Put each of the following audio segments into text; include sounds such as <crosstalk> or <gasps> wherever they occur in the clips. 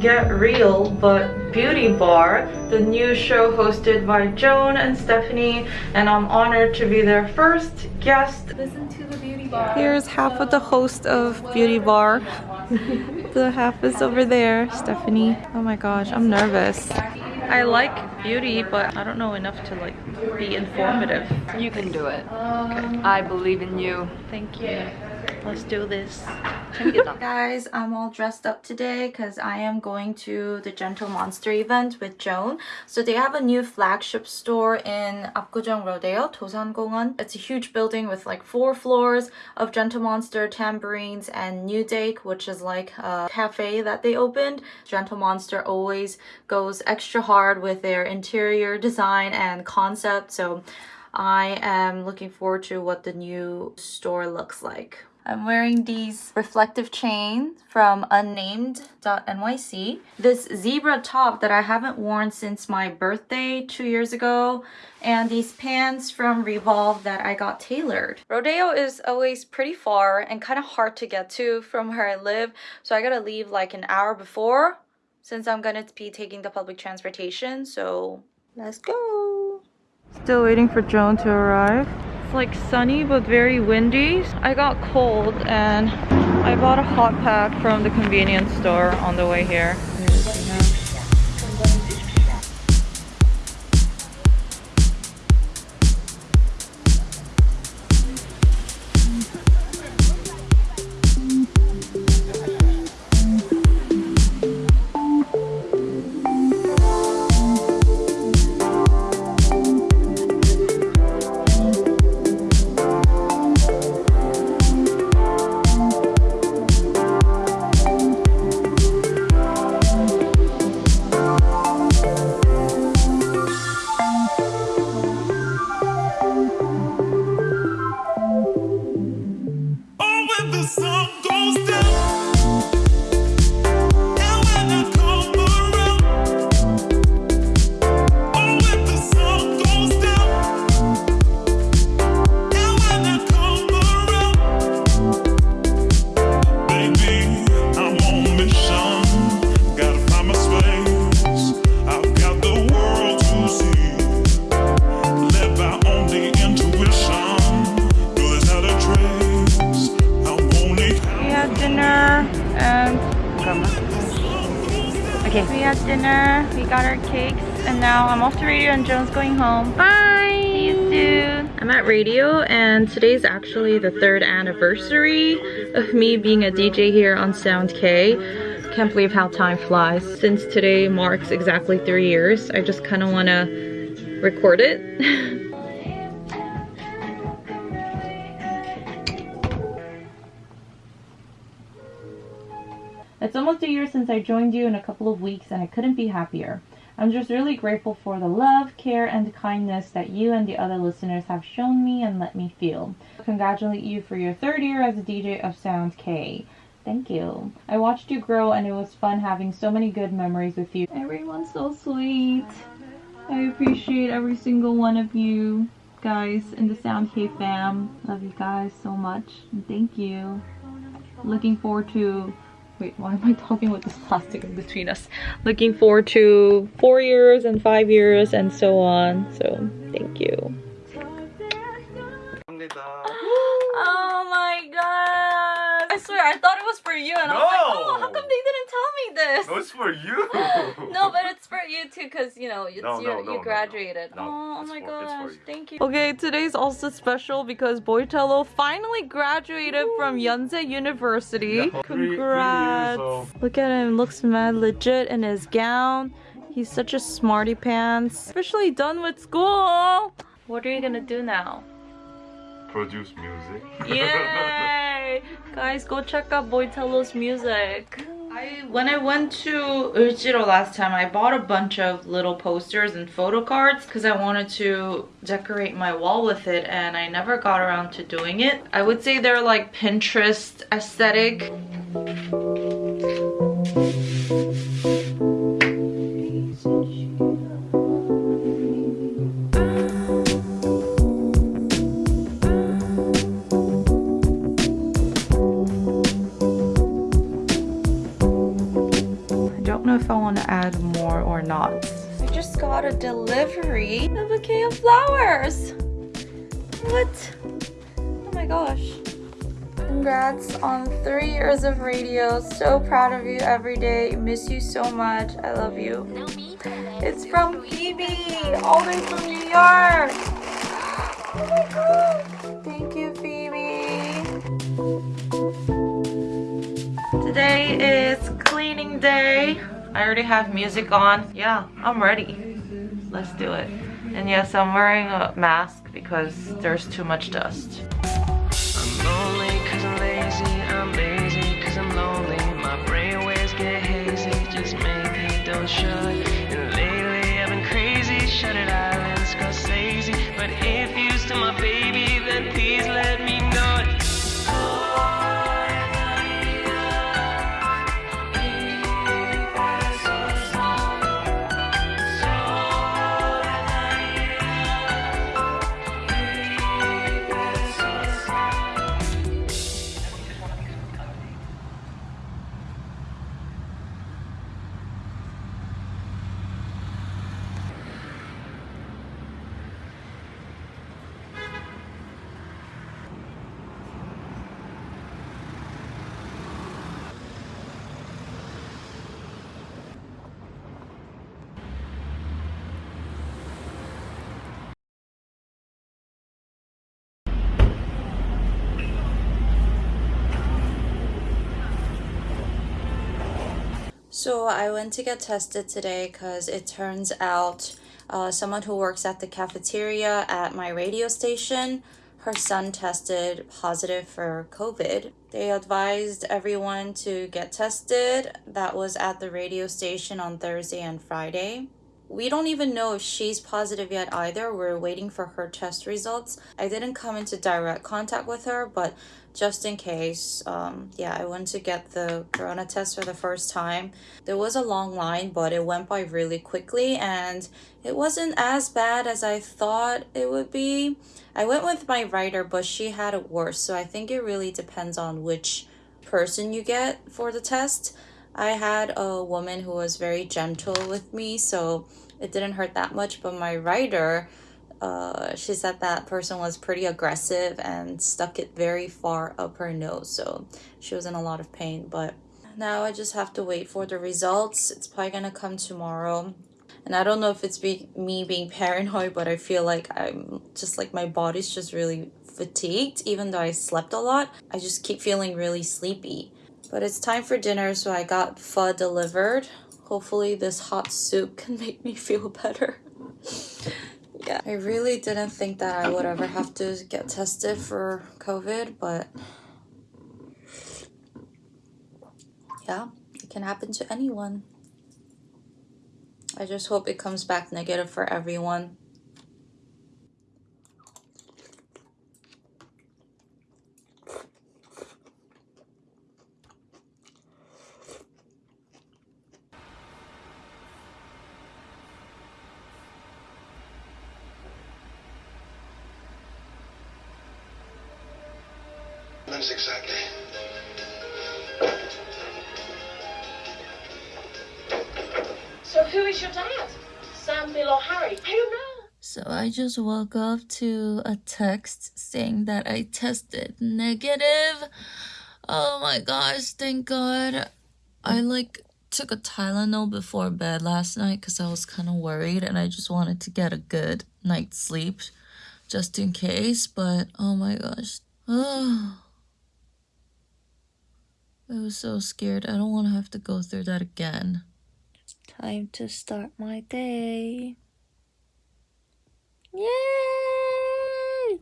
Get Real but Beauty Bar, the new show hosted by Joan and Stephanie and I'm honored to be their first guest. Listen to the beauty bar. Here's half of the host of Beauty Bar. <laughs> the half is over there, Stephanie. Oh my gosh, I'm nervous. I like beauty, but I don't know enough to like be informative. You can do it. I believe in you. Thank you. Let's do this. <laughs> Guys, I'm all dressed up today because I am going to the Gentle Monster event with Joan. So they have a new flagship store in Apgujeong Rodeo, Dosan Gongwon. It's a huge building with like four floors of Gentle Monster Tamburins and Nudake, which is like a cafe that they opened. Gentle Monster always goes extra hard with their interior design and concept. So I am looking forward to what the new store looks like. I'm wearing these reflective chains from unnamed.nyc. This zebra top that I haven't worn since my birthday two years ago. And these pants from Revolve that I got tailored. Rodeo is always pretty far and kind of hard to get to from where I live. So I gotta leave like an hour before since I'm gonna be taking the public transportation. So let's go. Still waiting for Joan to arrive. It's like sunny but very windy. I got cold and I bought a hot pack from the convenience store on the way here. Okay. We had dinner, we got our cakes, and now I'm off to radio and Joan's going home. Bye! See you soon! I'm at radio and today's actually the third anniversary of me being a DJ here on Sound K. Can't believe how time flies. Since today marks exactly three years, I just kind of want to record it. <laughs> It's almost a year since I joined you in a couple of weeks and I couldn't be happier. I'm just really grateful for the love, care, and kindness that you and the other listeners have shown me and let me feel. Congratulate you for your third year as a DJ of Sound K. Thank you. I watched you grow and it was fun having so many good memories with you. Everyone's so sweet. I appreciate every single one of you guys in the Sound K fam. Love you guys so much thank you. Looking forward to Wait, why am I talking with this plastic in between us? Looking forward to four years and five years and so on. So, thank you. <gasps> oh my god! I swear, I thought it was for you and no. I was like, oh, how come they didn't tell me this? No, it's for you. <laughs> no, but it's for you too because, you know, it's no, no, you graduated. oh, oh my for, gosh, thank you. Okay, today's also special because Boitello finally graduated from Yonsei University. Yeah, Congrats. Three, three Look at him, looks mad legit in his gown. He's such a smarty pants. Officially done with school. What are you gonna do now? Produce music. Yay! <laughs> Guys, go check out Boitello's music. I, when I went to Ujiro last time, I bought a bunch of little posters and photo cards because I wanted to decorate my wall with it and I never got around to doing it. I would say they're like Pinterest aesthetic. Delivery, a bouquet of flowers. What? Oh my gosh. Congrats on three years of radio. So proud of you every day. Miss you so much. I love you. It's from Phoebe, all the way from New York. Oh my god. Thank you, Phoebe. Today is cleaning day. I already have music on. Yeah, I'm ready. Let's do it. And yes, I'm wearing a mask because there's too much dust. I'm So I went to get tested today because it turns out uh, someone who works at the cafeteria at my radio station, her son tested positive for COVID. They advised everyone to get tested. That was at the radio station on Thursday and Friday. We don't even know if she's positive yet either. We're waiting for her test results. I didn't come into direct contact with her, but just in case, um, yeah, I went to get the corona test for the first time. There was a long line, but it went by really quickly and it wasn't as bad as I thought it would be. I went with my writer, but she had it worse. So I think it really depends on which person you get for the test. I had a woman who was very gentle with me, so it didn't hurt that much. But my writer, uh, she said that person was pretty aggressive and stuck it very far up her nose, so she was in a lot of pain. But now I just have to wait for the results. It's probably gonna come tomorrow. And I don't know if it's be- me being paranoid, but I feel like I'm just like my body's just really fatigued, even though I slept a lot. I just keep feeling really sleepy. But it's time for dinner, so I got pho delivered. Hopefully, this hot soup can <laughs> make me feel better. <laughs> yeah, I really didn't think that I would ever have to get tested for COVID, but yeah, it can happen to anyone. I just hope it comes back negative for everyone. Months exactly. So who is your dad? Sam, Bill, or Harry? I don't know. So I just woke up to a text saying that I tested negative. Oh my gosh, thank God. I like took a Tylenol before bed last night because I was kind of worried and I just wanted to get a good night's sleep just in case. But oh my gosh. <sighs> <sighs> Oh. I was so scared. I don't want to have to go through that again. Time to start my day. Yay!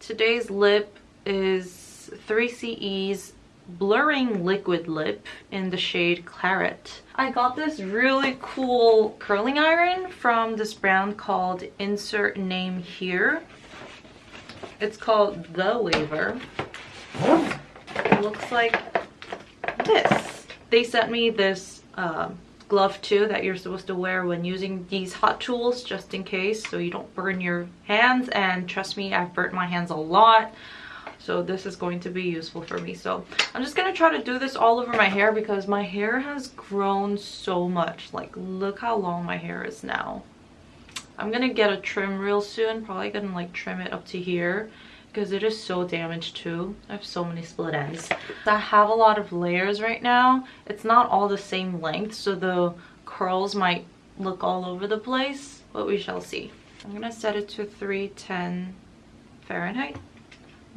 Today's lip is 3CE's Blurring Liquid Lip in the shade Claret. I got this really cool curling iron from this brand called Insert Name Here. It's called The Waver. It looks like this. They sent me this um, glove too that you're supposed to wear when using these hot tools just in case so you don't burn your hands. And trust me I've burnt my hands a lot so this is going to be useful for me. So i'm just gonna try to do this all over my hair because my hair has grown so much. Like look how long my hair is now. I'm gonna get a trim real soon probably gonna like trim it up to here because it is so damaged too i have so many split ends i have a lot of layers right now it's not all the same length so the curls might look all over the place but we shall see i'm gonna set it to 310 fahrenheit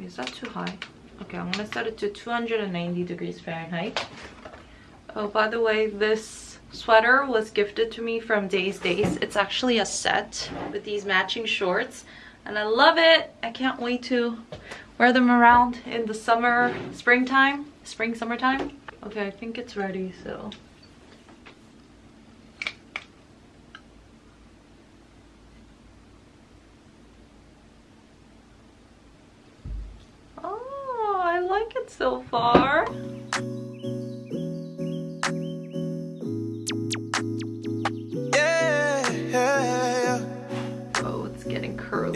is that too high? Okay, I'm gonna set it to 290 degrees Fahrenheit. Oh, by the way, this sweater was gifted to me from Days Days. It's actually a set with these matching shorts and I love it. I can't wait to wear them around in the summer, springtime, spring, summertime. Okay, I think it's ready, so Oh, I like it so far.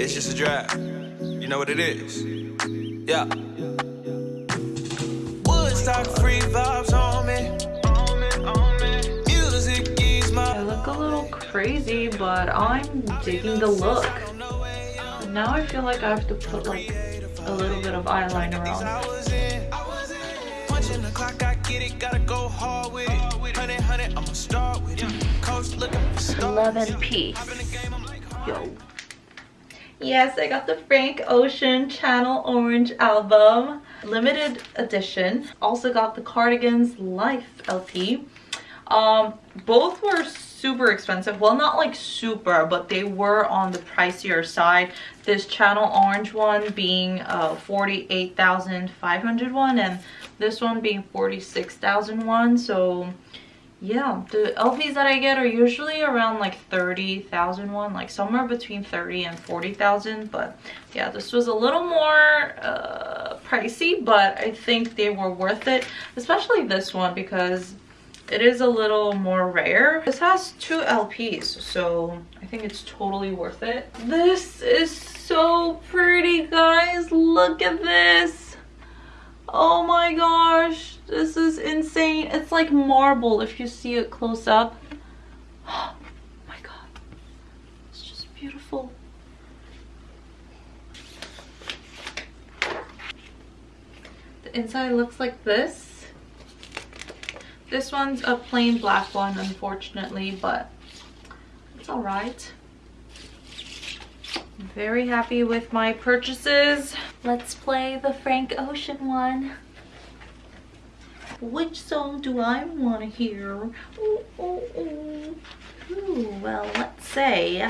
It's just a drive. You know what it is. Yeah. Woodstock free vibes on me. I look a little crazy, but I'm digging the look. now I feel like I have to put like a little bit of eyeliner on. 11 piece. Yo. Yes, I got the Frank Ocean Channel Orange album. Limited edition. Also got the Cardigans Life LP. Um, both were super expensive. Well, not like super, but they were on the pricier side. This Channel Orange one being uh, 48,500 won and this one being 46,001. So yeah, the LPs that I get are usually around like 30,000 won, like somewhere between 30 and 40,000. But yeah, this was a little more uh, pricey, but I think they were worth it, especially this one because it is a little more rare. This has two LPs, so I think it's totally worth it. This is so pretty, guys. Look at this. Oh my gosh, this is insane. It's like marble if you see it close up. <gasps> Oh my god, it's just beautiful. The inside looks like this. This one's a plain black one, unfortunately, but it's alright very happy with my purchases. Let's play the Frank Ocean one. Which song do I want to hear? Ooh, ooh, ooh. Ooh, well, let's say...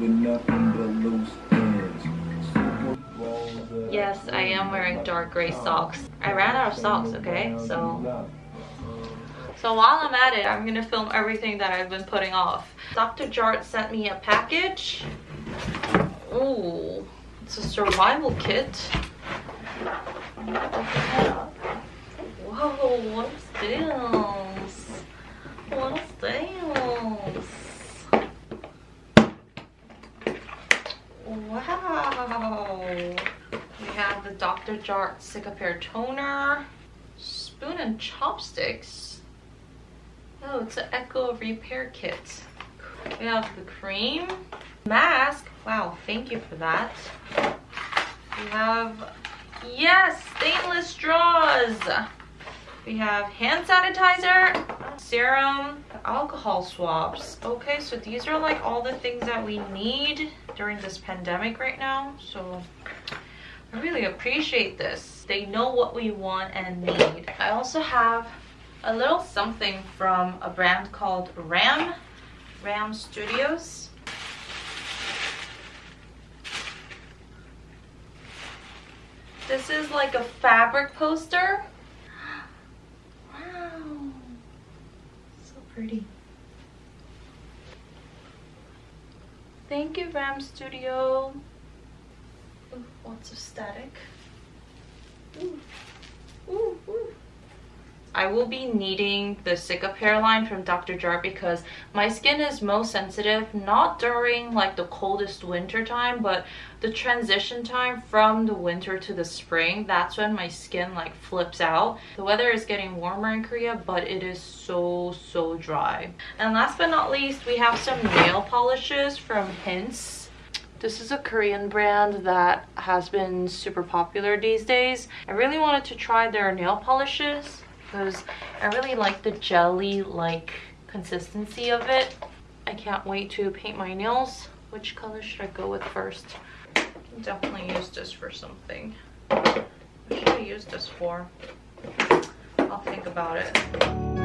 with nothing but loose. Yes, I am wearing dark gray socks. I ran out of socks, okay? So so while I'm at it, I'm gonna film everything that I've been putting off. Dr. Jart sent me a package. Ooh, it's a survival kit. Whoa, what's this? What's this? Wow. We have the Dr. Jart Cicapair Toner, spoon and chopsticks. Oh, it's an Echo Repair Kit. We have the cream, mask. Wow, thank you for that. We have, yes, stainless straws. We have hand sanitizer, serum, alcohol swabs. Okay, so these are like all the things that we need during this pandemic right now. So I really appreciate this. They know what we want and need. I also have a little something from a brand called Ram, Ram Studios. This is like a fabric poster pretty. Thank you, Ram Studio. Ooh, lots of static. Ooh, ooh, ooh. I will be needing the Cicapair line from Dr. Jart because my skin is most sensitive not during like the coldest winter time but the transition time from the winter to the spring that's when my skin like flips out. The weather is getting warmer in Korea but it is so so dry. And last but not least we have some nail polishes from hince. This is a Korean brand that has been super popular these days. I really wanted to try their nail polishes because I really like the jelly-like consistency of it. I can't wait to paint my nails. Which color should I go with first? Definitely use this for something. What should I use this for? I'll think about it.